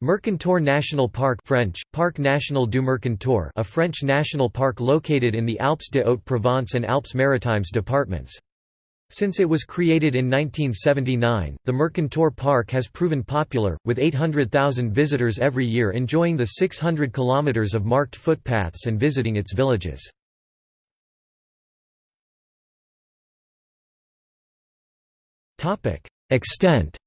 Mercantour National Park French, Parc National du Mercantour a French national park located in the Alpes de Haute-Provence and Alpes-Maritimes departments. Since it was created in 1979, the Mercantour Park has proven popular, with 800,000 visitors every year enjoying the 600 kilometers of marked footpaths and visiting its villages. Extent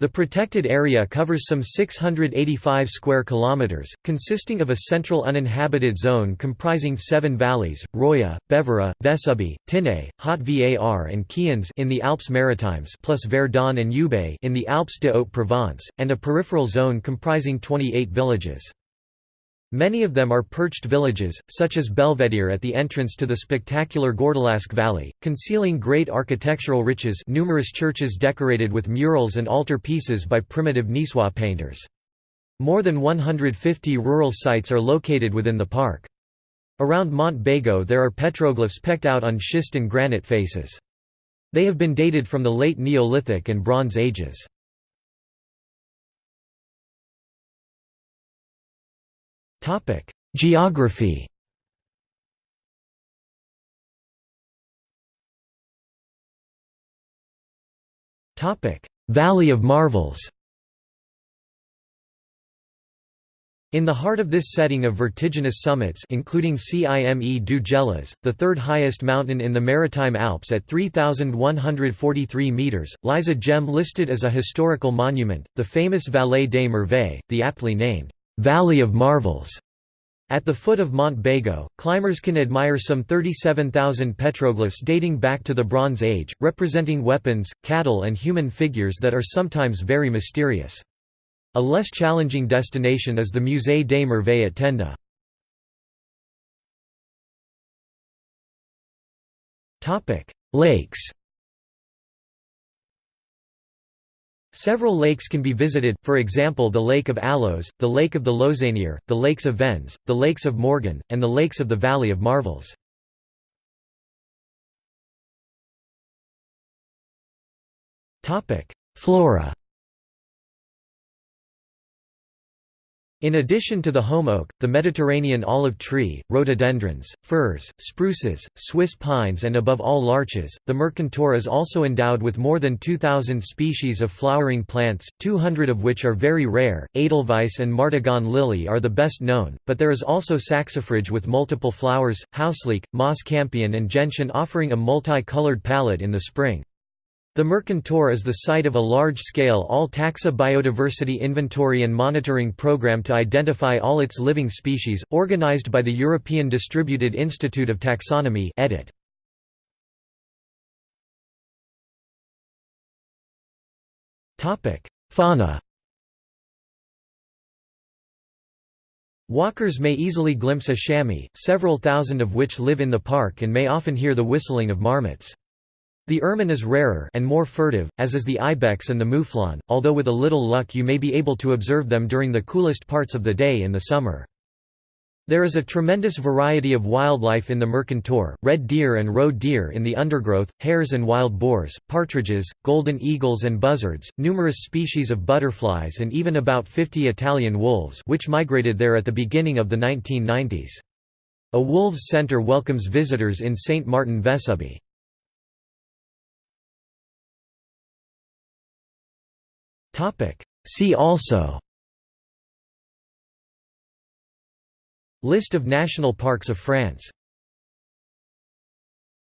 The protected area covers some 685 square kilometers, consisting of a central uninhabited zone comprising seven valleys: Roya, Bévera, Vesubie, Tinée, Haute-Var and Cians in the Alpes Maritimes, plus Verdon and Ubaye in the Alpes de Haute-Provence, and a peripheral zone comprising 28 villages. Many of them are perched villages, such as Belvedere at the entrance to the spectacular Gordolasque Valley, concealing great architectural riches numerous churches decorated with murals and altar pieces by primitive Niçois painters. More than 150 rural sites are located within the park. Around Mont Bégo there are petroglyphs pecked out on schist and granite faces. They have been dated from the late Neolithic and Bronze Ages. Geography. Topic: Valley of Marvels. In the heart of this setting of vertiginous summits including Cime du Gélas, the third highest mountain in the Maritime Alps at 3,143 metres, lies a gem listed as a historical monument, the famous Vallée des Merveilles, the aptly named Valley of Marvels. At the foot of Mont Bégo, climbers can admire some 37,000 petroglyphs dating back to the Bronze Age, representing weapons, cattle and human figures that are sometimes very mysterious. A less challenging destination is the Musée des Merveilles at Tenda. Lakes Several lakes can be visited, for example the Lake of Allos, the Lake of the Lauzanière, the Lakes of Vens, the Lakes of Morgan, and the Lakes of the Valley of Marvels. Flora In addition to the holm oak, the Mediterranean olive tree, rhododendrons, firs, spruces, Swiss pines and above all larches, the Mercantour is also endowed with more than 2,000 species of flowering plants, 200 of which are very rare. Edelweiss and Martagon lily are the best known, but there is also saxifrage with multiple flowers, houseleek, moss campion and gentian offering a multi-colored palette in the spring. The Mercantour is the site of a large-scale all-taxa biodiversity inventory and monitoring program to identify all its living species, organized by the European Distributed Institute of Taxonomy edit. Fauna Walkers may easily glimpse a chamois, several thousand of which live in the park and may often hear the whistling of marmots. The ermine is rarer and more furtive, as is the ibex and the mouflon, although with a little luck you may be able to observe them during the coolest parts of the day in the summer. There is a tremendous variety of wildlife in the Mercantour, red deer and roe deer in the undergrowth, hares and wild boars, partridges, golden eagles and buzzards, numerous species of butterflies and even about 50 Italian wolves which migrated there at the beginning of the 1990s. A wolves center welcomes visitors in St. Martin Vesubie. See also List of national parks of France